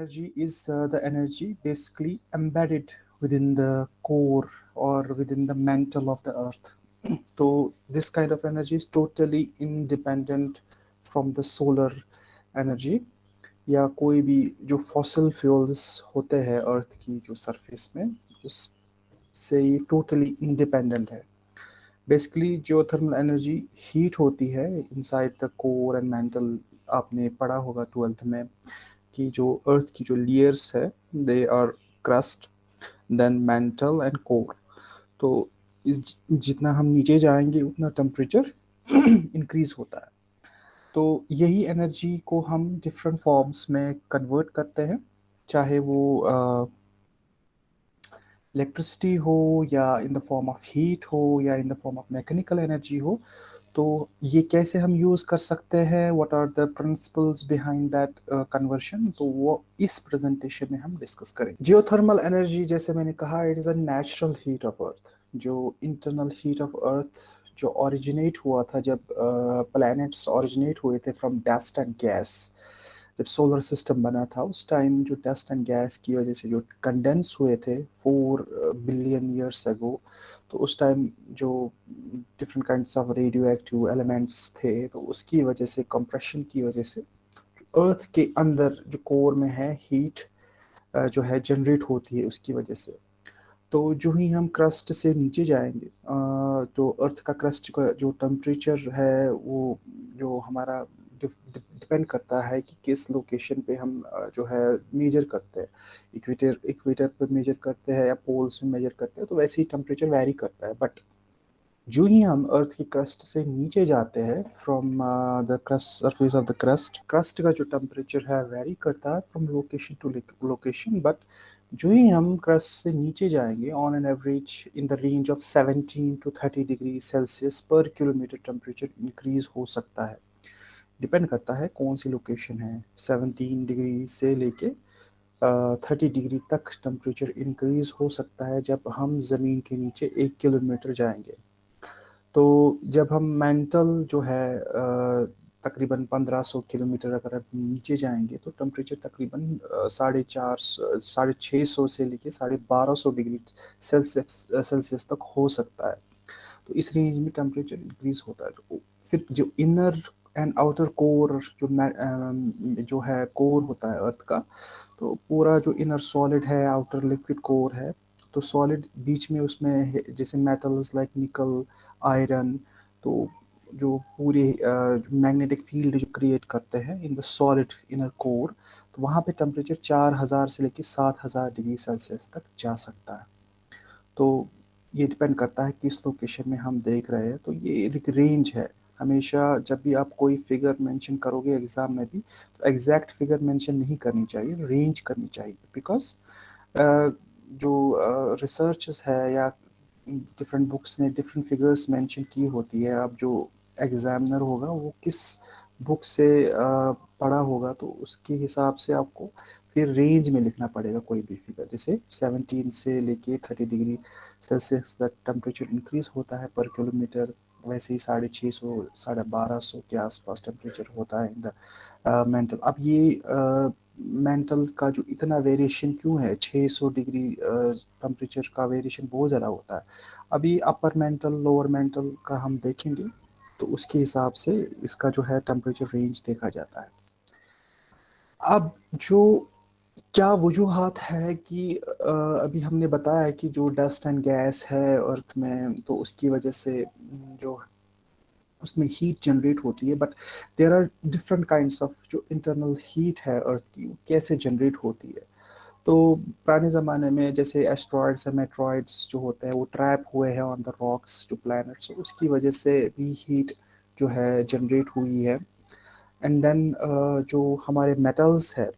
energy is uh, the energy basically embedded within the core or within the mantle of the earth. so this kind of energy is totally independent from the solar energy या कोई भी जो fossil fuels होते हैं अर्थ की जो surface में उस से ये टोटली इंडिपेंडेंट है बेसिकली जो थर्मल एनर्जी हीट होती है inside the core and mantle आपने पढ़ा होगा ट्वेल्थ में कि जो अर्थ की जो लेयर्स है they are crust then mantle and core तो इस जितना हम नीचे जाएँगे, उतना टेम्परेचर इंक्रीज होता है। तो यही एनर्जी को हम डिफरेंट फॉर्म्स में कन्वर्ट करते हैं, चाहे वो इलेक्ट्रिसिटी हो या in the form of heat हो या in the form of mechanical energy हो तो ये कैसे हम यूज़ कर सकते हैं? What are the principles behind that conversion तो वो इस प्रेजेंटेशन में हम डिस्कस करें जियोथर्मल एनर्जी जैसे मैंने कहा it is a natural heat of earth जो इंटरनल हीट ऑफ़ अर्थ जो ऑरिजिनेट हुआ था जब प्लैनेट्स uh, ओरिजिनेट हुए थे फ्रॉम डस्ट एंड गैस जब सोलर सिस्टम बना था उस टाइम जो डस्ट एंड गैस की वजह से जो कंडेंस हुए थे फोर बिलियन ईयर्स अगो तो उस टाइम जो different kinds of radioactive elements थे तो उसकी वजह से कंप्रेशन की वजह से अर्थ के अंदर जो कोर में है हीट uh, जो है जनरेट होती है उसकी वजह से। तो जो ही हम क्रस्ट से नीचे जाएँगे uh, तो अर्थ का क्रस्ट का जो टेम्परेचर है वो जो हमारा डिपेंड करता है कि किस लोकेशन पे हम जो है मेजर करते हैं। इक्वेटर इक्वेटर पे मेजर करते हैं या पोल्स में मेजर करते हैं तो वैसे ही टेम्परेचर वेरी करता है। बट जो ही हम अर्थ की क्रस्ट से नीचे जाते हैं from the crust surface of the crust crust का जो टेम्परेचर है वेरी करता है from location to location but जो ही हम क्रस्ट से नीचे जाएँगे on an average in the range of 17 to 30 degree Celsius per kilometer temperature increase हो सकता है। डिपेंड करता है कौन सी लोकेशन है। 17 डिग्री से लेके थर्टी डिग्री तक टेम्परेचर इंक्रीज हो सकता है जब हम ज़मीन के नीचे एक किलोमीटर जाएँगे। तो जब हम मेंटल जो है तकरीबन 1500 किलोमीटर अगर आप नीचे जाएँगे तो टेम्परेचर तकरीबन साढ़े चार साढ़े छः सौ से लेके साढ़े बारह सौ डिग्री सेल्सियस सेल्सियस तक हो सकता है। तो इस रेंज में टेम्परेचर इंक्रीज होता है। तो फिर जो इनर एंड आउटर कोर जो जो है कोर होता है अर्थ का तो पूरा जो इनर सॉलिड है आउटर लिक्विड कोर है तो सॉलिड बीच में उसमें जैसे मेटल्स लाइक निकल आयरन तो जो पूरे मैग्नेटिक फ़ील्ड जो क्रिएट करते हैं in the solid inner core तो वहाँ पे टेम्परेचर चार हज़ार से लेकर सात हज़ार डिग्री सेल्सियस तक जा सकता है। तो ये डिपेंड करता है किस लोकेशन में हम देख रहे हैं तो ये एक रेंज है। हमेशा जब भी आप कोई फिगर मेंशन करोगे एग्ज़ाम में भी तो एग्जैक्ट फिगर मेंशन नहीं करनी चाहिए रेंज करनी चाहिए। बिकॉज़ जो रिसर्च है या डिफरेंट बुक्स ने डिफरेंट फिगर्स मेंशन की होती है, अब जो एग्जामिनर होगा, वो किस बुक से पढ़ा होगा तो उसके हिसाब से आपको फिर रेंज में लिखना पड़ेगा कोई भी फिगर जैसे 17 से लेके 30 डिग्री सेल्सियस तक टेम्परेचर इंक्रीज होता है पर किलोमीटर वैसे ही साढ़े छः सौ साढ़े बारह सौ के आसपास टेम्परेचर होता है इन द मेंटल अब ये मेंटल uh, का जो इतना वेरिएशन क्यों है? 600 डिग्री टेम्परेचर uh, का वेरिएशन बहुत ज़्यादा होता है। अभी अपर मेंटल लोअर मेंटल का हम देखेंगे तो उसके हिसाब से इसका जो है टेम्परेचर रेंज देखा जाता है। अब जो क्या वजूहत है कि अभी हमने बताया है कि जो डस्ट एंड गैस है अर्थ में तो उसकी वजह से जो उसमें हीट जनरेट होती है but there are different kind of जो इंटरनल हीट है अर्थ की वो कैसे जनरेट होती है। तो पुराने ज़माने में जैसे एस्ट्रॉयड्स या मेट्रॉइड्स जो होते हैं वो ट्रैप हुए हैं ऑन द रॉक्स जो प्लैनेट्स उसकी वजह से भी हीट जो है जनरेट हुई है। एंड देन uh, जो हमारे मेटल्स है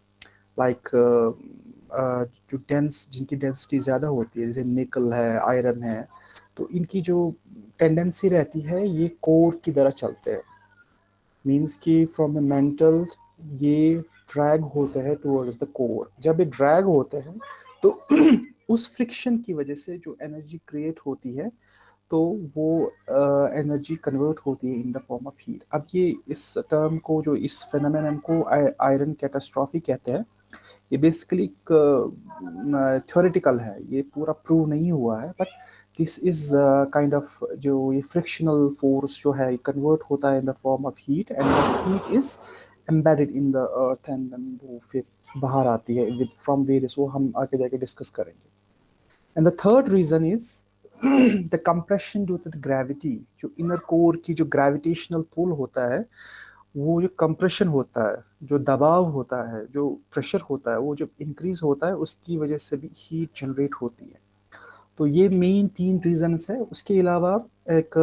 लाइक uh, uh, जो डेंस जिनकी डेंसिटी ज़्यादा होती है जैसे निकल है आयरन है तो इनकी जो टेंडेंसी रहती है ये कोर की तरह चलते हैं। मीन्स कि फ्रॉम ए मेंटल ये ड्रैग होते हैं टूवर्ड्स द कोर जब ये ड्रैग होते हैं तो उस फ्रिक्शन की वजह से जो एनर्जी क्रिएट होती है तो वो एनर्जी uh, कन्वर्ट होती है in the form of heat अब ये इस टर्म को जो इस फेनोमेन को आयरन कैटास्ट्रॉफी कहते हैं ये बेसिकली एक थ्योरेटिकल है। ये पूरा प्रूव नहीं हुआ है but this is kind of जो ये फ्रिक्शनल फोर्स जो है कन्वर्ट होता है in the form of heat and heat is embedded in the earth and वो फिर बाहर आती है विद फ्रॉम वेरियस वो हम आगे जाके डिस्कस करेंगे। And the third reason is the compression due to the gravity जो इनर कोर की जो ग्रेविटेशनल पुल होता है वो जो कंप्रेशन होता है जो दबाव होता है जो प्रेशर होता है वो जब इंक्रीज होता है उसकी वजह से भी हीट जनरेट होती है। तो ये मेन तीन रीजंस है। उसके अलावा एक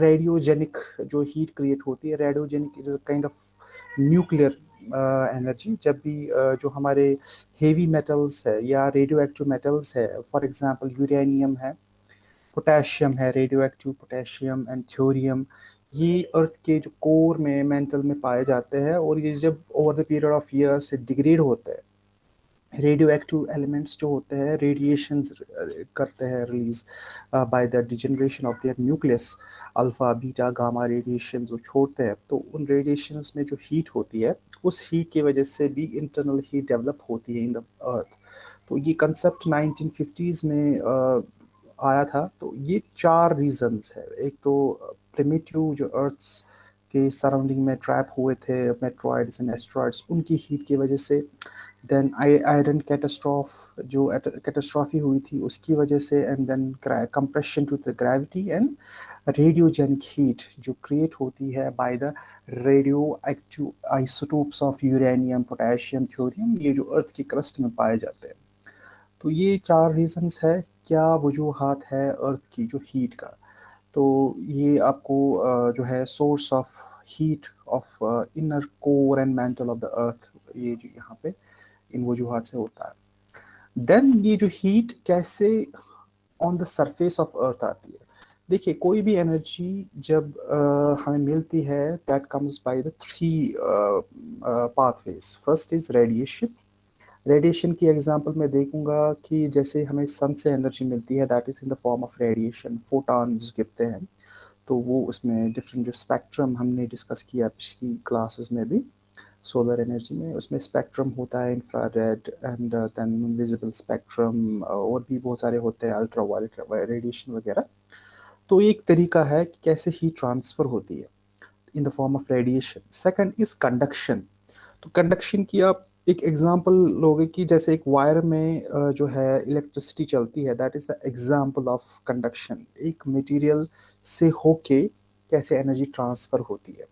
रेडियोजेनिक जो हीट क्रिएट होती है radiogenic is a kind of nuclear energy जब भी uh, जो हमारे हेवी मेटल्स है या रेडियो एक्टिव मेटल्स है फॉर एग्जांपल यूरेनियम है पोटेशियम है radio active potassium and thorium ये अर्थ के जो कोर में मेंटल में पाए जाते हैं और ये जब over the period of years degrade होते हैं रेडियो एक्टिव एलिमेंट्स जो होते हैं रेडिएशन करते हैं release by the degeneration of their nucleus alpha beta gamma radiation जो छोड़ते हैं तो उन रेडिएशंस में जो हीट होती है उस हीट की वजह से भी इंटरनल हीट डेवलप होती है इन द अर्थ तो ये कंसेप्ट 1950s में uh, आया था तो ये चार रीजंस है। एक तो प्रिमिटिव जो अर्थ्स के सराउंडिंग में ट्रैप हुए थे मेट्रॉइड्स एंड एस्ट्रॉइड्स उनकी हीट की वजह से। देन आयरन कैटास्ट्रॉफ जो कैटास्ट्रॉफी हुई थी, उसकी वजह से and then compression to the gravity and radiogenic heat जो क्रिएट होती है by the radioactive isotopes of uranium potassium thorium ये जो अर्थ की क्रस्ट में पाए जाते हैं। तो ये चार रीजंस है क्या वजूहत है अर्थ की जो हीट का। तो ये आपको जो है source of heat of inner core and mantle of the earth ये जो यहाँ पे इन वजूहत से होता है। देन ये जो हीट कैसे on the surface of earth आती है। देखिए कोई भी एनर्जी जब uh, हमें मिलती है that comes by the three pathways first is radiation radiation की एग्जांपल मैं देखूँगा कि जैसे हमें सन से एनर्जी मिलती है that is in the form of radiation photons गिरते हैं। तो वो उसमें डिफरेंट जो स्पेक्ट्रम हमने डिस्कस किया पिछली क्लासेस में भी सोलर एनर्जी में, उसमें स्पेक्ट्रम होता है infrared and then visible spectrum और भी बहुत सारे होते हैं अल्ट्रा वायलेट रेडिएशन वगैरह। तो एक तरीका है कि कैसे ही ट्रांसफ़र होती है in the form of radiation second is conduction तो कंडक्शन की आप एक एग्जांपल लोगे कि जैसे एक वायर में जो है इलेक्ट्रिसिटी चलती है that is the example of conduction एक मटेरियल से होके कैसे एनर्जी ट्रांसफ़र होती है।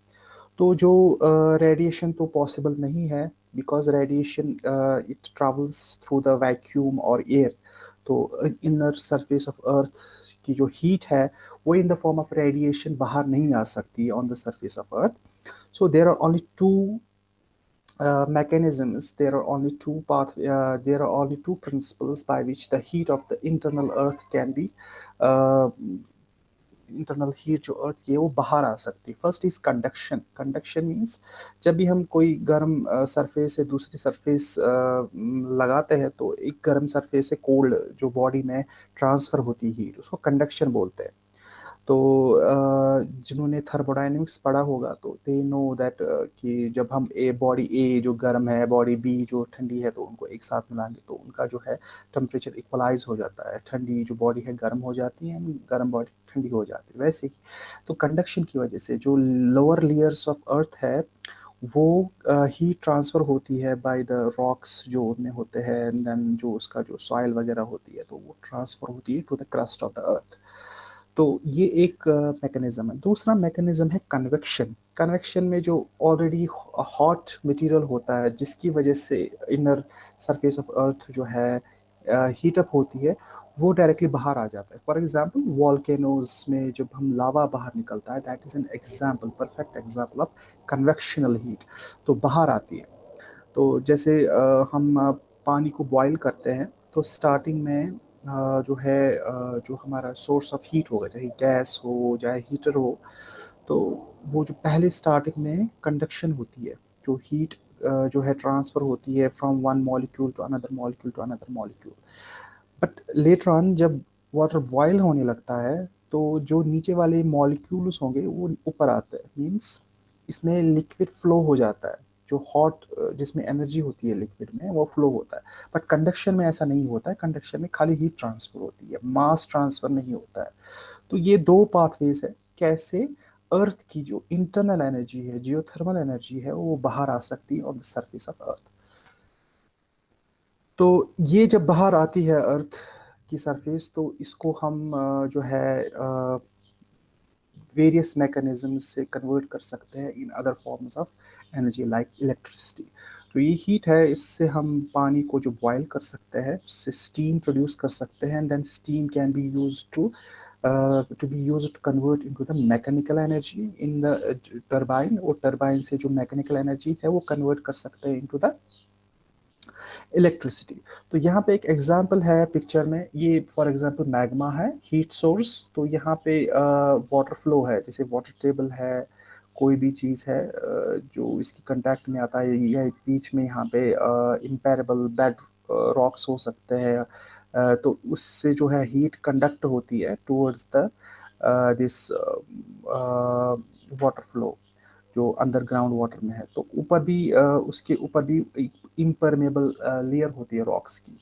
तो जो रेडिएशन तो पॉसिबल नहीं है because radiation it travels through the vacuum और एयर तो इनर सरफेस ऑफ़ अर्थ की जो हीट है, वो in the form of radiation बाहर नहीं आ सकती on the surface of earth so there are only two uh, mechanisms there are only two path uh, there are only two principles by which the heat of the internal earth can be uh, internal heat जो earth की है वो बाहर आ सकती है। First is conduction conduction means जब भी हम कोई गर्म सरफेस से दूसरी सरफेस लगाते हैं तो एक गर्म सरफेस से कोल्ड जो बॉडी में ट्रांसफ़र होती है हीट उसको कंडक्शन बोलते हैं। तो जिन्होंने थर्मोडाइनमिक्स पढ़ा होगा तो दे नो दैट कि जब हम ए बॉडी ए जो गर्म है बॉडी बी जो ठंडी है तो उनको एक साथ मिलाएँगे तो उनका जो है टेम्परेचर इक्वलाइज हो जाता है। ठंडी जो बॉडी है, गर्म हो जाती है गर्म बॉडी ठंडी हो जाती है, वैसे ही। तो कंडक्शन की वजह से जो लोअर लेयर्स ऑफ़ अर्थ है, वो हीट ट्रांसफ़र होती है बाय द रॉक्स जो उनमें होते हैं देन जो उसका जो सॉइल वगैरह होती है तो वो ट्रांसफ़र होती है to the crust of the earth तो ये एक मैकेनिज्म है। दूसरा मैकेनिज्म है कन्वेक्शन कन्वेक्शन में जो ऑलरेडी हॉट मटेरियल होता है, जिसकी वजह से इनर सरफेस ऑफ़ अर्थ जो है हीटअप होती है, वो डायरेक्टली बाहर आ जाता है। फॉर एग्ज़ाम्पल वॉल्केनोज में जब हम लावा बाहर निकलता है that is an example perfect example of convectional heat तो बाहर आती है। तो जैसे हम पानी को बॉयल करते हैं तो स्टार्टिंग में जो है जो हमारा सोर्स ऑफ़ हीट होगा, चाहे गैस हो, चाहे हीटर हो तो वो जो पहले स्टार्टिंग में कंडक्शन होती है, जो हीट जो है ट्रांसफ़र होती है from one molecule to another molecule to another molecule but later on जब वाटर बॉयल होने लगता है तो जो नीचे वाले मॉलिक्यूल्स होंगे, वो ऊपर आते हैं मीन्स इसमें लिक्विड फ्लो हो जाता है। जो हॉट जिसमें एनर्जी होती है लिक्विड में, वो फ्लो होता है। बट कंडक्शन में ऐसा नहीं होता है। कंडक्शन में खाली हीट ट्रांसफ़र होती है। मास ट्रांसफ़र नहीं होता है। तो ये दो पाथवेज है। कैसे? अर्थ की जो इंटरनल एनर्जी है जियोथर्मल एनर्जी है, वो बाहर आ सकती है on the surface of earth तो ये जब बाहर आती है अर्थ की सरफेस तो इसको हम जो है वेरियस मैकेनिज्म से कन्वर्ट कर सकते हैं in other forms of energy like electricity तो ये हीट है इससे हम पानी को जो बॉयल कर सकते हैं उससे स्टीम प्रोड्यूस कर सकते हैं and then steam can be use to to be use to convert into the mechanical energy in the turbine और टर्बाइन से जो मैकेनिकल एनर्जी है वो कन्वर्ट कर सकते हैं इनटू द इलेक्ट्रिसिटी तो यहाँ पे एक एग्ज़ाम्पल है पिक्चर में. ये फॉर एग्ज़ाम्पल मैग्मा है हीट सोर्स तो यहाँ पे वाटर uh, फ्लो है जैसे वाटर टेबल है कोई भी चीज़ है जो इसकी कंटेक्ट में आता है या बीच में यहाँ पे इम्पेरेबल बेड रॉक्स हो सकते हैं तो उससे जो है हीट कंडक्ट होती है towards the this water flow जो अंडरग्राउंड वाटर में है। तो ऊपर भी उसके ऊपर भी इम्परमेबल लेयर होती है रॉक्स की।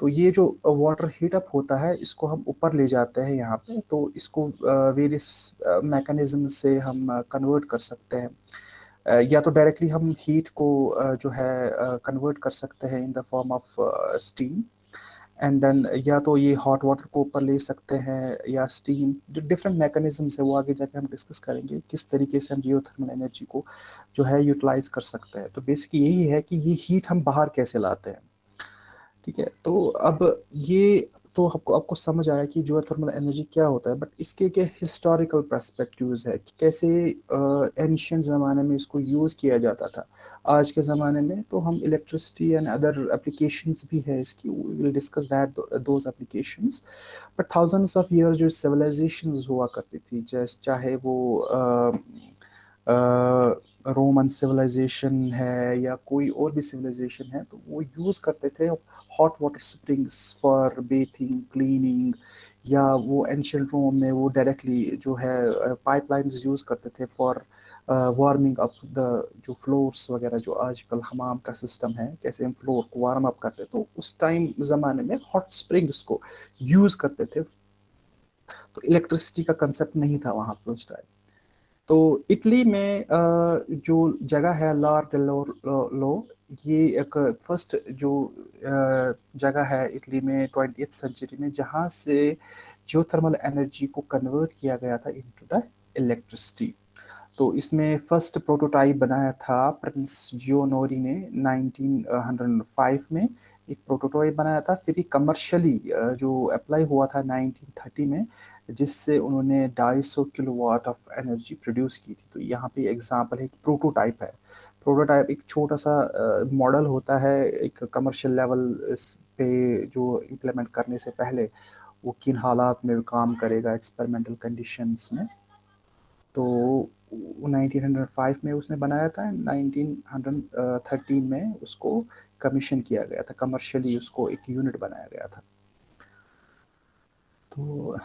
तो ये जो वाटर हीट अप होता है इसको हम ऊपर ले जाते हैं यहाँ पे। तो इसको वेरियस मैकेनिज्म से हम कन्वर्ट कर सकते हैं। या तो डायरेक्टली हम हीट को जो है कन्वर्ट कर सकते हैं in the form of steam and then या तो ये हॉट वाटर को ऊपर ले सकते हैं या स्टीम जो डिफरेंट मैकेनिज्म्स है वो आगे जाके हम डिस्कस करेंगे किस तरीके से हम जियोथर्मल एनर्जी को जो है यूटिलाइज कर सकते हैं। तो बेसिकली यही है कि ये हीट हम बाहर कैसे लाते हैं। ठीक है? तो अब ये तो आपको आपको समझ आया कि जो थर्मल एनर्जी क्या होता है बट इसके क्या हिस्टोरिकल परस्पेक्टिव्स है कि कैसे एंशियंट ज़माने में इसको यूज़ किया जाता था। आज के ज़माने में तो हम इलेक्ट्रिसिटी एंड अदर एप्लीकेशंस भी है इसकी will discuss that those applications but thousands of years जो सिविलाइजेशन हुआ करती थी, जैसे, चाहे वो रोमन सिविलाइजेशन है या कोई और भी सिविलाइजेशन है तो वो यूज़ करते थे hot water springs for bathing cleaning या वो एंशियंट रोम में वो डायरेक्टली जो है पाइपलाइंस यूज़ करते थे फॉर वार्मिंग अप द जो फ्लोर्स वगैरह जो आजकल हमाम का सिस्टम है, कैसे हम फ्लोर को वार्म अप करते तो उस टाइम ज़माने में हॉट स्प्रिंग्स को यूज़ करते थे। तो इलेक्ट्रिसिटी का कंसेप्ट नहीं था वहाँ पर उस टाइम तो इटली में जो जगह है लार लो ये एक फ़र्स्ट जो जगह है इटली में ट्वेंटी सेंचुरी में, जहाँ से जो थर्मल एनर्जी को कन्वर्ट किया गया था इनटू द इलेक्ट्रिसिटी तो इसमें फ़र्स्ट प्रोटोटाइप बनाया था प्रिंस जियोनोरी ने 1905 में। एक प्रोटोटाइप बनाया था, फिर कमर्शियली जो अप्लाई हुआ था 1930 में, जिससे उन्होंने 250 किलोवाट ऑफ़ एनर्जी प्रोड्यूस की थी। तो यहाँ पे एग्जांपल है कि प्रोटोटाइप है। प्रोटोटाइप एक छोटा सा मॉडल होता है, एक कमर्शियल लेवल पे जो इम्प्लीमेंट करने से पहले, वो किन हालात में काम करेगा एक्सपेरिमेंटल कंडीशंस में। तो 1905 में उसने बनाया था 1913 में उसको कमीशन किया गया था कमर्शियली उसको एक यूनिट बनाया गया था। तो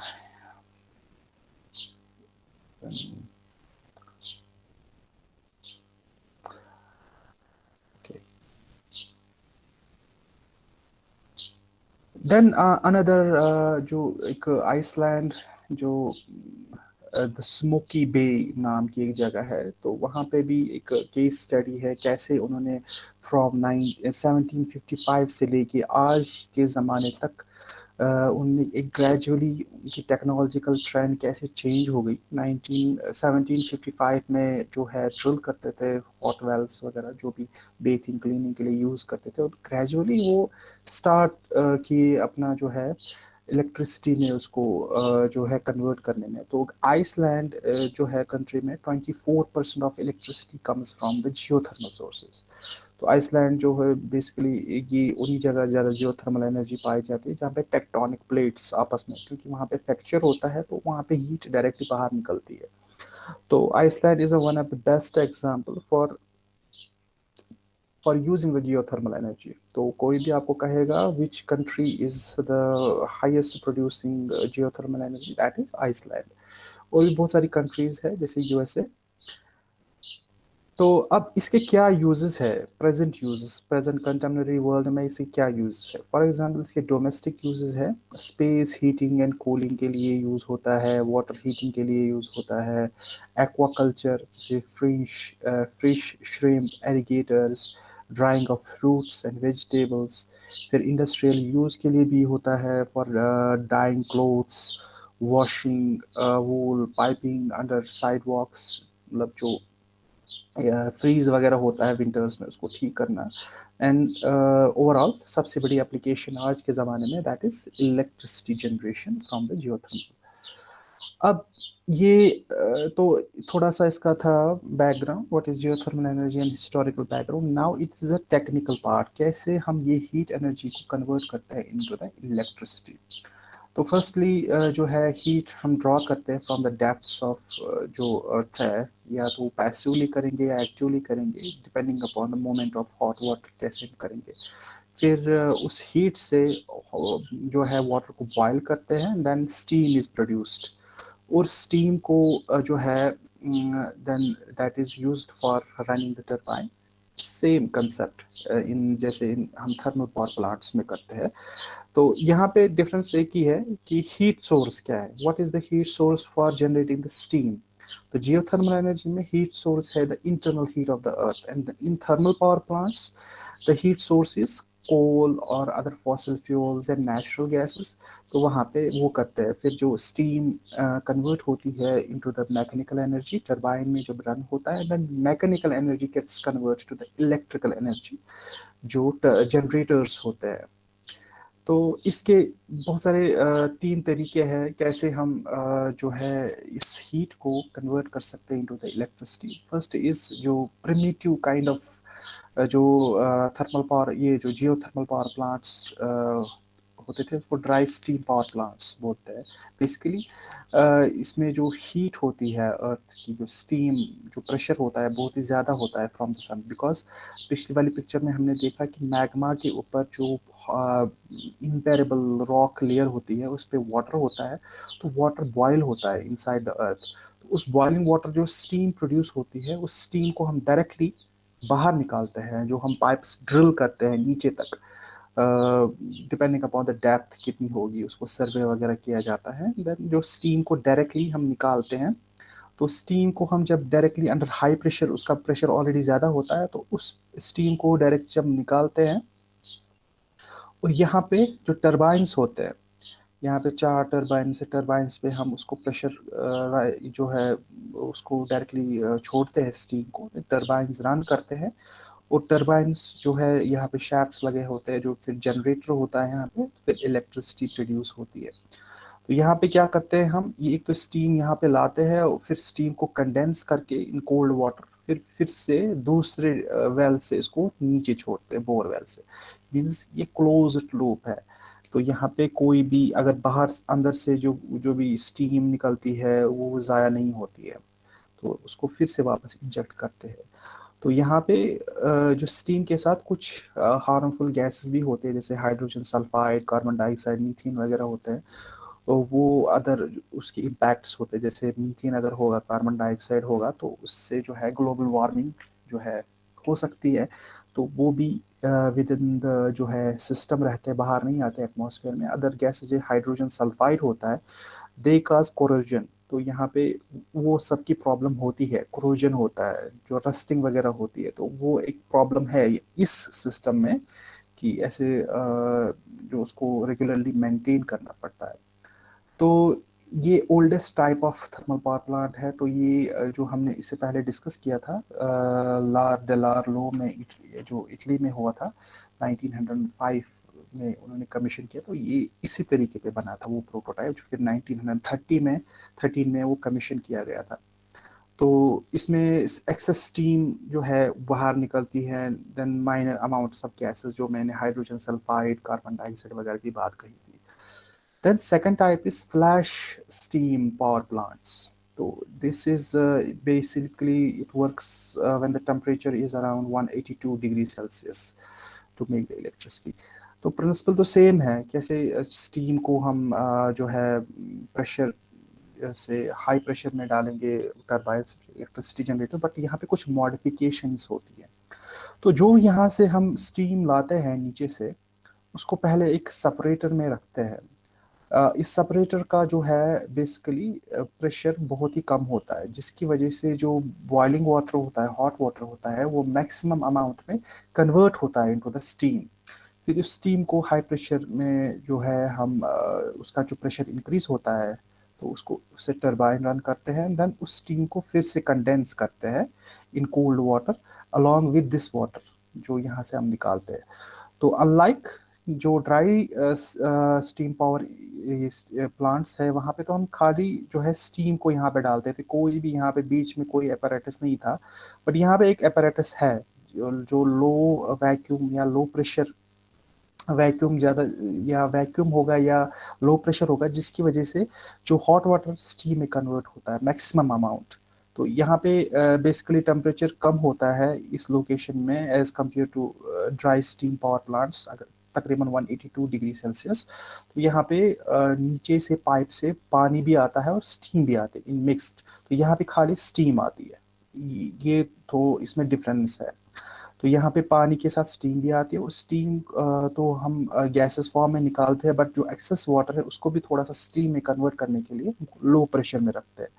देन अनदर uh, uh, जो एक आइसलैंड जो द स्मोकी बे नाम की एक जगह है। तो वहाँ पे भी एक केस स्टडी है कैसे उन्होंने from nine seventeen fifty five से लेके आज के ज़माने तक उनमें एक ग्रेजुअली उनकी टेक्नोलॉजिकल ट्रेंड कैसे चेंज हो गई। नाइनटीन सेवनटीन फिफ्टी फाइव में जो है ड्रिल करते थे हॉट वेल्स वगैरह जो भी बेथिंग क्लीनिंग के लिए यूज़ करते थे, और ग्रेजुअली वो स्टार्ट किए अपना जो है इलेक्ट्रिसिटी में उसको जो है कन्वर्ट करने में। तो आइसलैंड जो है कंट्री में 24 percent of electricity comes from the geothermal sources तो आइसलैंड जो है बेसिकली ये उन्हीं जगह ज़्यादा जियोथर्मल एनर्जी पाई जाती है जहाँ पे टेक्टोनिक प्लेट्स आपस में, क्योंकि वहाँ पे फ्रैक्चर होता है तो वहाँ पे हीट डायरेक्टली बाहर निकलती है। तो Iceland is a one of the best example for for using the geothermal energy तो कोई भी आपको कहेगा which country is the highest producing geothermal energy that is Iceland और भी बहुत सारी कंट्रीज़ है, जैसे यूएसए तो अब इसके क्या यूजेस है? Present uses present contemporary world में इसके क्या यूजेस है? फॉर एग्जांपल इसके डोमेस्टिक यूजेस है. स्पेस हीटिंग एंड कूलिंग के लिए यूज़ होता है वाटर हीटिंग के लिए यूज़ होता है एक्वाकल्चर जैसे fresh fish shrimp alligators drying of fruits and vegetables फिर इंडस्ट्रियल यूज़ के लिए भी होता है for dyeing clothes washing wool piping under sidewalks मतलब जो फ्रीज वगैरह होता है विंटर्स में उसको ठीक करना। एंड ओवरऑल uh, सबसे बड़ी एप्लीकेशन आज के ज़माने में that is electricity generation from the geothermal अब ये तो थोड़ा सा इसका था background what is geothermal energy and historical background now it's is a technical part कैसे हम ये हीट एनर्जी को कन्वर्ट करते हैं इनटू द इलेक्ट्रिसिटी तो फर्स्टली जो है हीट हम ड्रॉ करते हैं फ्रॉम द डेप्थ्स ऑफ़ जो अर्थ है, या तो पैसिवली करेंगे या एक्टिवली करेंगे depending upon the moment of hot water कैसे हम करेंगे। फिर उस हीट से जो है वाटर को बॉयल करते हैं देन स्टीम इज़ प्रोड्यूस्ड और स्टीम को जो है then that is used for running the turbine same concept in, जैसे इन, हम थर्मल पावर प्लांट्स में करते हैं। तो यहाँ पे डिफरेंस एक ही है कि हीट सोर्स क्या है? What is the heat source for generating the steam तो जियोथर्मल एनर्जी में हीट सोर्स है the internal heat of the earth and in thermal power plants the heat source is coal और other fossil fuels and natural gases तो वहाँ पे वो करते हैं। फिर जो स्टीम कन्वर्ट uh, होती है into the mechanical energy turbine में जब रन होता है then mechanical energy gets convert to the electrical energy जो जनरेटर्स होते हैं। तो इसके बहुत सारे तीन तरीके हैं कैसे हम जो है इस हीट को कन्वर्ट कर सकते हैं into the electricity first is जो प्रिमिटिव काइंड ऑफ़ जो थर्मल पावर ये जो जियो थर्मल पावर प्लांट्स होते थे, उसको ड्राई स्टीम पावर प्लांट्स बोलते हैं। बेसिकली इसमें जो हीट होती है अर्थ की, जो स्टीम जो प्रेशर होता है, बहुत ही ज़्यादा होता है फ्रॉम द सन बिकॉज़ पिछली वाली पिक्चर में हमने देखा कि मैग्मा के ऊपर जो इम्पेरेबल रॉक लेयर होती है, उस पर वाटर होता है तो वाटर बॉयल होता है इनसाइड द अर्थ उस बॉइलिंग वाटर जो स्टीम प्रोड्यूस होती है, उस स्टीम को हम डायरेक्टली बाहर निकालते हैं, जो हम पाइप्स ड्रिल करते हैं नीचे तक। डिपेंडिंग अपॉन द डेप्थ कितनी होगी, उसको सर्वे वगैरह किया जाता है। देन जो स्टीम को डायरेक्टली हम निकालते हैं तो स्टीम को हम जब डायरेक्टली अंडर हाई प्रेशर उसका प्रेशर ऑलरेडी ज़्यादा होता है तो उस स्टीम को डायरेक्ट जब निकालते हैं, और यहाँ पे जो टर्बाइंस होते हैं, यहाँ पे चार टर्बाइन से टर्बाइंस पे हम उसको प्रेशर जो है, उसको डायरेक्टली छोड़ते हैं स्टीम को टर्बाइंस रन करते हैं। और टर्बाइंस जो है, यहाँ पे शैफ्ट लगे होते हैं, जो फिर जनरेटर होता है यहाँ पे, फिर इलेक्ट्रिसिटी प्रोड्यूस होती है। तो यहाँ पे क्या करते हैं हम, ये एक तो स्टीम यहाँ पे लाते हैं और फिर स्टीम को कंडेंस करके इन कोल्ड वाटर फिर फिर से दूसरे वेल से इसको नीचे छोड़ते हैं बोर वेल से। मीन्स ये क्लोज लूप है। तो यहाँ पे कोई भी, अगर बाहर, अंदर से जो जो भी स्टीम निकलती है, वो ज़ाया नहीं होती है। तो उसको फिर से वापस इंजेक्ट करते हैं। तो यहाँ पे जो स्टीम के साथ कुछ हार्मफुल गैसेस भी होते हैं, जैसे hydrogen sulphide carbon dioxide methane वगैरह होते हैं। तो वो अदर उसके इम्पैक्ट्स होते हैं, जैसे मीथेन अगर होगा कार्बन डाइऑक्साइड होगा तो उससे जो है ग्लोबल वार्मिंग जो है हो सकती है। तो वो भी विद इन द जो है सिस्टम रहते हैं, बाहर नहीं आते एटमॉस्फेयर में। अदर गैसेज हाइड्रोजन सल्फाइड होता है दे काज कोरोजन तो यहाँ पे वो सबकी प्रॉब्लम होती है क्रोजन होता है, जो रस्टिंग वगैरह होती है तो वो एक प्रॉब्लम है इस सिस्टम में कि ऐसे जो उसको रेगुलरली मेंटेन करना पड़ता है। तो ये oldest type of thermal power plant है तो ये जो हमने इससे पहले डिस्कस किया था लार डेलार लो में इटली जो इटली में हुआ था 1905 में उन्होंने कमीशन किया तो ये इसी तरीके पे बना था वो प्रोटोटाइप जो फिर 1930 में 13 में वो कमीशन किया गया था। तो इसमें एक्सेस स्टीम जो है, बाहर निकलती है then minor amounts of gases जो मैंने हाइड्रोजन सल्फाइड कार्बन डाइऑक्साइड वगैरह की बात कही थी। Then second type is flash steam power plants तो this is basically it works when the temperature is around 182 degree Celsius to make the electricity तो principle तो सेम है, कैसे स्टीम को हम जो है प्रेशर से हाई प्रेशर में डालेंगे टर्बाइन इलेक्ट्रिसिटी जनरेटर बट यहाँ पे कुछ मॉडिफिकेशंस होती है। तो जो यहाँ से हम स्टीम लाते हैं नीचे से, उसको पहले एक सेपरेटर में रखते हैं। इस सेपरेटर का जो है बेसिकली प्रेशर बहुत ही कम होता है, जिसकी वजह से जो बॉइलिंग वाटर होता है हॉट वाटर होता है, वो मैक्सिमम अमाउंट में कन्वर्ट होता है इनटू द स्टीम फिर उस स्टीम को हाई प्रेशर में जो है हम उसका जो प्रेशर इंक्रीज होता है तो उसको उससे टर्बाइन रन करते हैं देन उस स्टीम को फिर से कंडेंस करते हैं in cold water along with this water जो यहाँ से हम निकालते हैं। तो अनलाइक जो ड्राई स्टीम पावर प्लांट्स है वहाँ पे तो हम खाली जो है स्टीम को यहाँ पे डालते थे कोई भी यहाँ पे बीच में कोई अपैरेटस नहीं था बट यहाँ पे एक अपैरेटस है जो, जो लो वैक्यूम या लो प्रेशर वैक्यूम ज़्यादा, या वैक्यूम होगा या लो प्रेशर होगा, जिसकी वजह से जो हॉट वाटर स्टीम में कन्वर्ट होता है मैक्सिमम अमाउंट तो यहाँ पे बेसिकली टेम्परेचर कम होता है इस लोकेशन में as compare to dry steam power plants अगर तकरीबन 182 डिग्री सेल्सियस तो यहाँ पे नीचे से पाइप से पानी भी आता है और स्टीम भी आती है इन मिक्सड तो यहाँ पे खाली स्टीम आती है। ये तो इसमें डिफरेंस है। तो यहाँ पे पानी के साथ स्टीम भी आती है और स्टीम तो हम गैसेस फॉर्म में निकालते हैं बट जो एक्सेस वाटर है उसको भी थोड़ा सा स्टीम में कन्वर्ट करने के लिए लो प्रेशर में रखते हैं।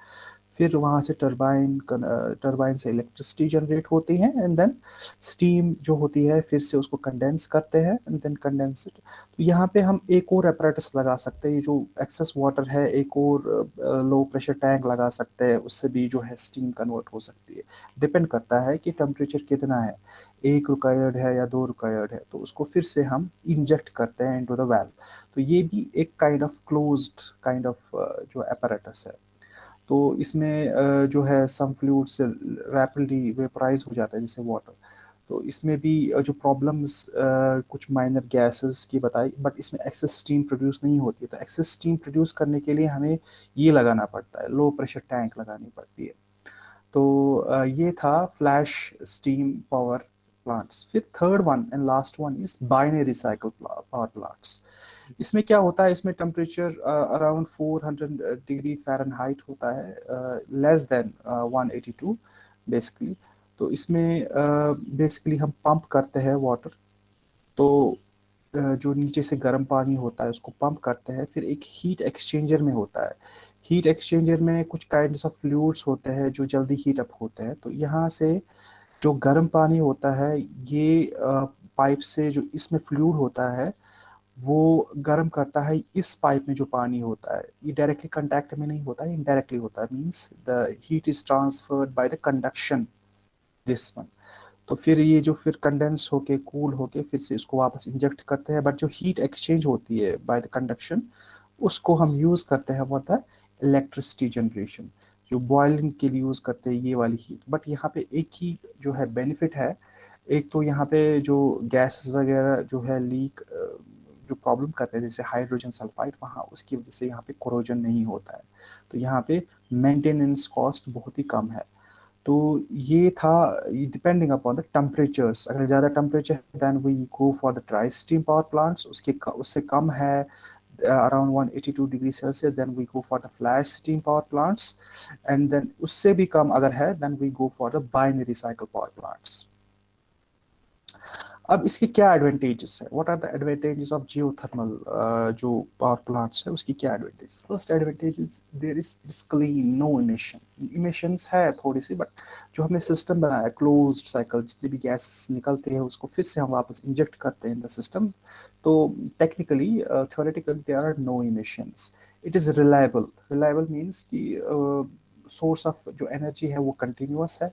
फिर वहाँ से टरबाइन टरबाइन से इलेक्ट्रिसिटी जनरेट होती है एंड देन स्टीम जो होती है, फिर से उसको कंडेंस करते हैं एंड देन कंडेंस तो यहाँ पे हम एक और अपरेटस लगा सकते हैं, ये जो एक्सेस वाटर है, एक और लो प्रेशर टैंक लगा सकते हैं, उससे भी जो है स्टीम कन्वर्ट हो सकती है। डिपेंड करता है कि टेम्परेचर कितना है। एक रिक्वायर्ड है या दो रिक्वायर्ड है तो उसको फिर से हम इंजेक्ट करते हैं इनटू द वेल तो ये भी एक kind of closed kind of जो अपरेटस है। तो इसमें जो है सम फ्लूड से रैपिडली वेपराइज हो जाता है, जैसे वाटर तो इसमें भी जो प्रॉब्लम्स कुछ माइनर गैसेस की बताई बट इसमें एक्सेस स्टीम प्रोड्यूस नहीं होती है। तो एक्सेस स्टीम प्रोड्यूस करने के लिए हमें ये लगाना पड़ता है लो प्रेशर टैंक लगानी पड़ती है। तो ये था फ्लैश स्टीम पावर प्लांट्स फिर third one and last one is binary cycle power plants इसमें क्या होता है? इसमें टेम्परेचर अराउंड 400 डिग्री फ़ारेनहाइट होता है लेस देन 182 बेसिकली तो इसमें बेसिकली uh, हम पंप करते हैं वाटर तो uh, जो नीचे से गर्म पानी होता है उसको पंप करते हैं फिर एक हीट एक्सचेंजर में होता है। हीट एक्सचेंजर में कुछ काइंड ऑफ़ फ्लूड्स होते हैं जो जल्दी हीट अप होते हैं। तो यहाँ से जो गर्म पानी होता है ये पाइप uh, से जो इसमें फ्लूड होता है वो गर्म करता है इस पाइप में जो पानी होता है। ये डायरेक्टली कंटैक्ट में नहीं होता है इनडायरेक्टली होता है। Means the heat is transferred by the conduction this one तो फिर ये जो फिर कंडेंस होके कूल होके फिर से इसको वापस इंजेक्ट करते हैं। बट जो हीट एक्सचेंज होती है बाय द कंडक्शन उसको हम यूज़ करते हैं, वो होता है इलेक्ट्रिसिटी जनरेशन जो बॉयलिंग के लिए यूज़ करते हैं, ये वाली हीट बट यहाँ पे एक ही जो है बेनिफिट है। एक तो यहाँ पे जो गैसेस वगैरह जो है लीक जो प्रॉब्लम करते हैं, जैसे हाइड्रोजन सल्फाइड वहाँ उसकी वजह से यहाँ पे कोरोजन नहीं होता है। तो यहाँ पे मेंटेनेंस कॉस्ट बहुत ही कम है। तो ये था डिपेंडिंग अपॉन द टेम्परेचर्स अगर ज़्यादा टेम्परेचर है then we go for the dry steam power plants उसके उससे कम है around 182 degree Celsius then we go for the flash steam power plants and then उससे भी कम अगर है then we go for the binary cycle power plants अब इसके क्या एडवांटेजेस है? What are the advantages of geothermal जो पावर प्लांट्स है उसकी क्या advantage first advantage there is it's clean no emission emissions है थोड़ी सी बट जो हमने सिस्टम बनाया क्लोज्ड साइकिल जितने भी गैस निकलते हैं उसको फिर से हम वापस इंजेक्ट करते हैं इन द सिस्टम तो technically theoretically there are no emissions it is reliable reliable means कि uh, सोर्स ऑफ़ जो एनर्जी है वो कंटिन्यूस है।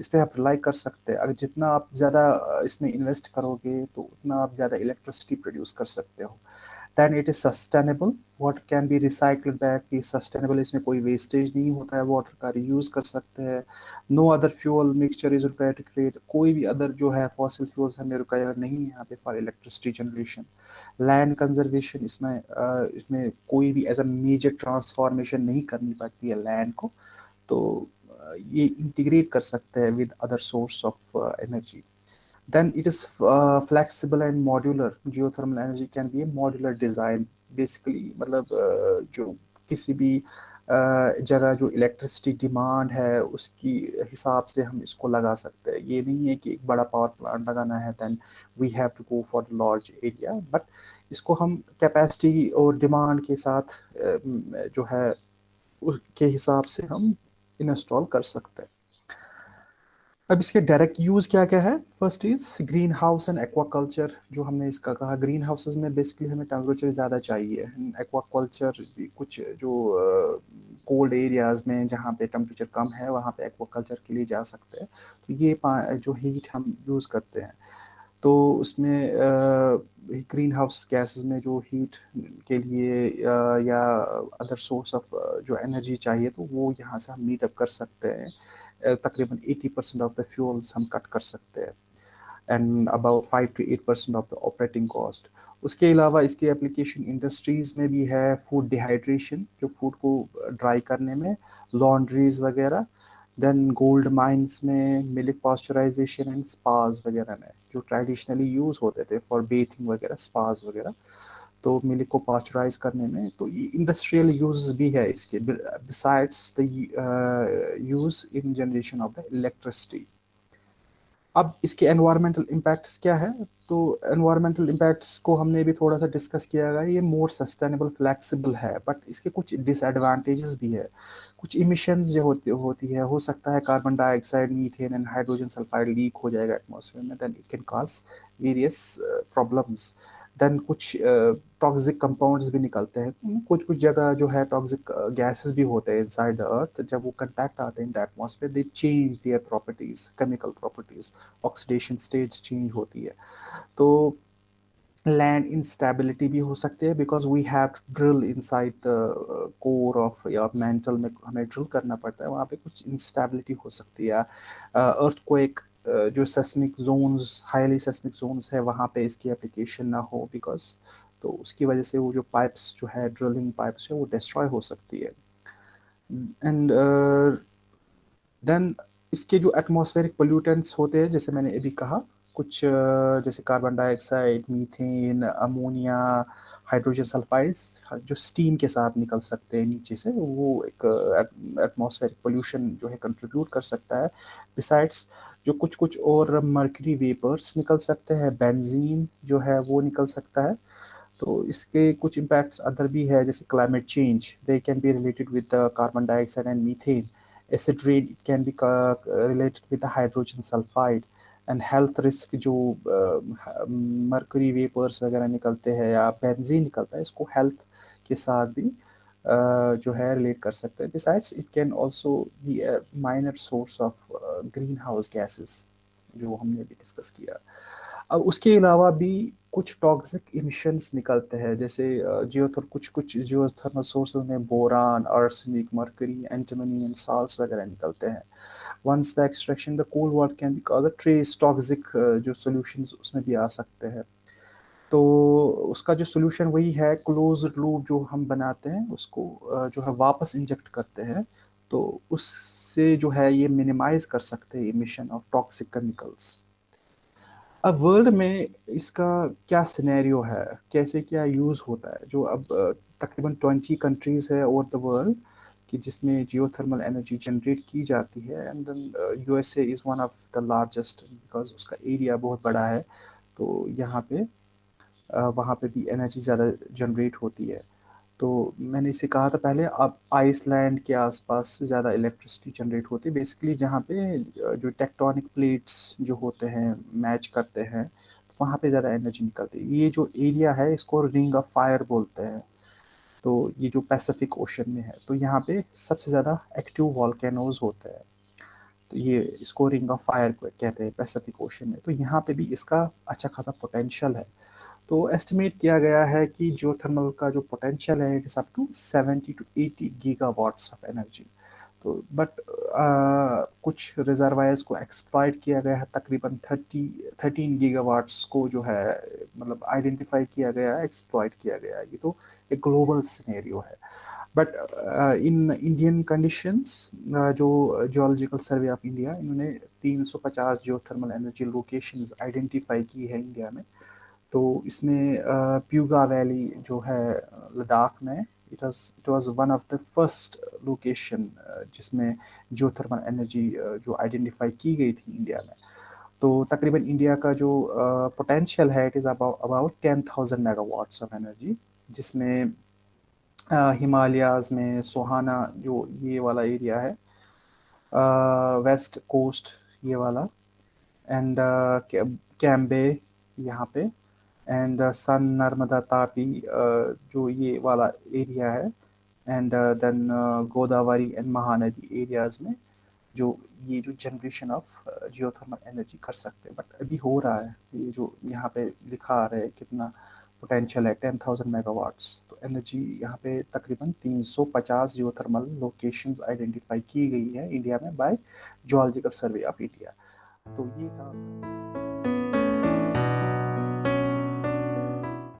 इस पर आप रिलाई कर सकते हैं। अगर जितना आप ज़्यादा इसमें इन्वेस्ट करोगे तो उतना आप ज़्यादा इलेक्ट्रिसिटी प्रोड्यूस कर सकते हो। Then it is sustainable water can be recycled back ये सस्टेनेबल इसमें कोई वेस्टेज नहीं होता है वाटर का रीयूज़ कर सकते हैं। No other fuel mixture is require to create कोई भी अदर जो है फॉसिल फ्यूल्स हमें रिक्वायर नहीं है यहाँ पे for electricity generation land conservation इसमें इसमें कोई भी एज अ मेजर ट्रांसफॉर्मेशन नहीं करनी पड़ती है लैंड को। तो ये इंटीग्रेट कर सकते हैं with other source of energy then it is uh, flexible and modular. Geothermal energy can be a modular design. Basically मतलब uh, जो किसी भी जगह जो इलेक्ट्रिसिटी डिमांड है उसकी हिसाब से हम इसको लगा सकते हैं। ये नहीं है कि एक बड़ा पावर प्लांट लगाना है then we have to go for the large area but इसको हम कैपेसिटी और डिमांड के साथ जो है उसके हिसाब से हम इंस्टॉल कर सकते हैं। अब इसके डायरेक्ट यूज़ क्या क्या है? First is green house and aquaculture जो हमने इसका कहा। ग्रीन हाउसेज में बेसिकली हमें टेम्परेचर ज़्यादा चाहिए। एक्वाकल्चर कुछ जो कोल्ड uh, एरियाज़ में जहाँ पे टेम्परेचर कम है वहाँ पे एक्वाकल्चर के लिए जा सकते हैं। तो ये जो हीट हम यूज़ करते हैं। तो उसमें ग्रीन हाउस गैसेस में जो हीट के लिए या अदर सोर्स ऑफ़ जो एनर्जी चाहिए तो वो यहाँ से हम मीटअप कर सकते हैं। तकरीबन 80 परसेंट ऑफ़ द फ्यूल्स हम कट कर सकते हैं। And about five to eight percent of the operating cost उसके अलावा इसकी एप्लीकेशन इंडस्ट्रीज़ में भी है फ़ूड डिहाइड्रेशन जो फ़ूड को ड्राई करने में लॉन्ड्रीज वगैरह देन गोल्ड माइंस में मिल्क पॉस्चराइजेशन एंड स्पाज वगैरह में, जो ट्रेडिशनली यूज़ होते थे फॉर बेथिंग वगैरह स्पाज वगैरह। तो मिल्क को पॉस्चराइज करने में तो ये इंडस्ट्रियल यूज़ भी है इसके besides the use in generation of the electricity अब इसके एनवायरमेंटल इम्पैक्ट्स क्या है? तो एनवायरमेंटल इम्पैक्ट्स को हमने भी थोड़ा सा डिस्कस किया गया ये मोर सस्टेनेबल फ्लेक्सिबल है बट इसके कुछ डिसएडवांटेजेस भी है। कुछ इमिशंस जो होती होती है, हो सकता है carbon dioxide methane and hydrogen sulphide leak हो जाएगा एटमॉस्फेयर में then it can cause various problems then कुछ टॉक्सिक uh, कंपाउंड्स भी निकलते हैं। कुछ कुछ जगह जो है टॉक्सिक गैसेस भी होते हैं इनसाइड द अर्थ जब वो कंटैक्ट आते हैं in the atmosphere they change their properties chemical properties oxidation states change होती है। तो लैंड इंस्टेबिलिटी भी हो सकती है because we have to drill inside the core of या मेंटल में हमें ड्रिल करना पड़ता है वहाँ पे कुछ इंस्टेबिलिटी हो सकती है। अर्थ को एक जो seismic zones highly seismic zones है वहाँ पे इसकी एप्लीकेशन ना हो बिकॉज़ तो उसकी वजह से वो जो पाइप्स जो है ड्रिलिंग पाइप्स है वो डिस्ट्रॉय हो सकती है। एंड देन uh, इसके जो एटमॉस्फेरिक पोल्यूटेंट्स होते हैं जैसे मैंने अभी कहा कुछ uh, जैसे carbon dioxide methane ammonia hydrogen sulphides जो स्टीम के साथ निकल सकते हैं नीचे से वो एक एटमॉस्फेरिक पोल्यूशन जो है कंट्रीब्यूट कर सकता है। बिसाइड्स जो कुछ कुछ और मर्करी वेपर्स निकल सकते हैं बेंजीन जो है वो निकल सकता है। तो इसके कुछ इम्पैक्ट्स अदर भी है जैसे climate change they can be related with the carbon dioxide and methane acid rain it can be related with the hydrogen sulphide and health risk जो मर्करी uh, वेपर्स वगैरह निकलते हैं या बेंजीन निकलता है इसको हेल्थ के साथ भी जो है रिलेट कर सकते हैं। Besides it can also be minor source of green house gases जो हमने भी डिस्कस किया। अब उसके अलावा भी कुछ टॉक्सिक इमिशंस निकलते हैं, जैसे जियोथर कुछ कुछ जियोथर्मल सोर्सेज में boron arsenic mercury antimony and salts वगैरह निकलते हैं। Once the extraction the coal water can be cause trace toxic जो सॉल्यूशंस उसमें भी आ सकते हैं। तो उसका जो सोल्यूशन वही है क्लोज लूप जो हम बनाते हैं, उसको जो है वापस इंजेक्ट करते हैं। तो उससे जो है ये मिनिमाइज कर सकते हैं इमिशन ऑफ़ टॉक्सिक केमिकल्स अब वर्ल्ड में इसका क्या सिनेरियो है? कैसे क्या यूज़ होता है? जो अब तकरीबन ट्वेंटी कंट्रीज़ है ओवर द वर्ल्ड कि जिसमें जियोथर्मल एनर्जी जनरेट की जाती है and then USA is one of the largest because उसका एरिया बहुत बड़ा है तो यहाँ पे वहाँ पे भी एनर्जी ज़्यादा जनरेट होती है। तो मैंने इसे कहा था पहले, अब आइसलैंड के आसपास ज़्यादा इलेक्ट्रिसिटी जनरेट होती है। बेसिकली जहाँ पे जो टेक्टोनिक प्लेट्स जो होते हैं मैच करते हैं तो वहाँ पे ज़्यादा एनर्जी निकलती है। ये जो एरिया है, इसको रिंग ऑफ़ फायर बोलते हैं। तो ये जो पैसिफिक ओशन में है तो यहाँ पे सबसे ज़्यादा एक्टिव वॉल्केनोज होते हैं। तो ये इसको रिंग ऑफ़ फायर कहते हैं पैसिफिक ओशन में। तो यहाँ पे भी इसका अच्छा खासा पोटेंशियल है। तो एस्टिमेट किया गया है कि जियोथर्मल का जो पोटेंशियल है it is up to 70 to 80 gigawatts of energy तो बट कुछ रिजर्वायर्स को एक्सप्लॉइट किया गया है, तकरीबन 30 13 गीगावाट्स को जो है मतलब आइडेंटिफाई किया गया है एक्सप्लॉइट किया गया है। ये तो एक ग्लोबल सिनेरियो है। बट इन इंडियन कंडीशंस जो जियोलॉजिकल सर्वे ऑफ़ इंडिया इन्होंने 350 जो थर्मल एनर्जी लोकेशंस आइडेंटिफाई की है इंडिया में। तो इसमें प्यूगा वैली जो है लद्दाख में it was it was one of the first location जिसमें जियोथर्मल एनर्जी जो आइडेंटिफाई की गई थी इंडिया में। तो तकरीबन इंडिया का जो पोटेंशियल है it is about ten thousand megawatts of energy जिसमें हिमालयाज में सोहाना जो ये वाला एरिया है वेस्ट कोस्ट ये वाला एंड कैम्बे यहाँ पे। एंड सन नर्मदा तापी जो ये वाला एरिया है and then Godavari and Mahanadi areas में जो ये जो जनरेशन ऑफ़ जियोथर्मल एनर्जी कर सकते हैं. बट अभी हो रहा है, ये जो यहाँ पे लिखा आ रहा है कितना पोटेंशियल है टेन थाउज़ेंड मेगावाट्स तो एनर्जी यहाँ पे तकरीबन 350 जियोथर्मल लोकेशंस आइडेंटिफाई की गई है इंडिया में by geological survey of India तो ये था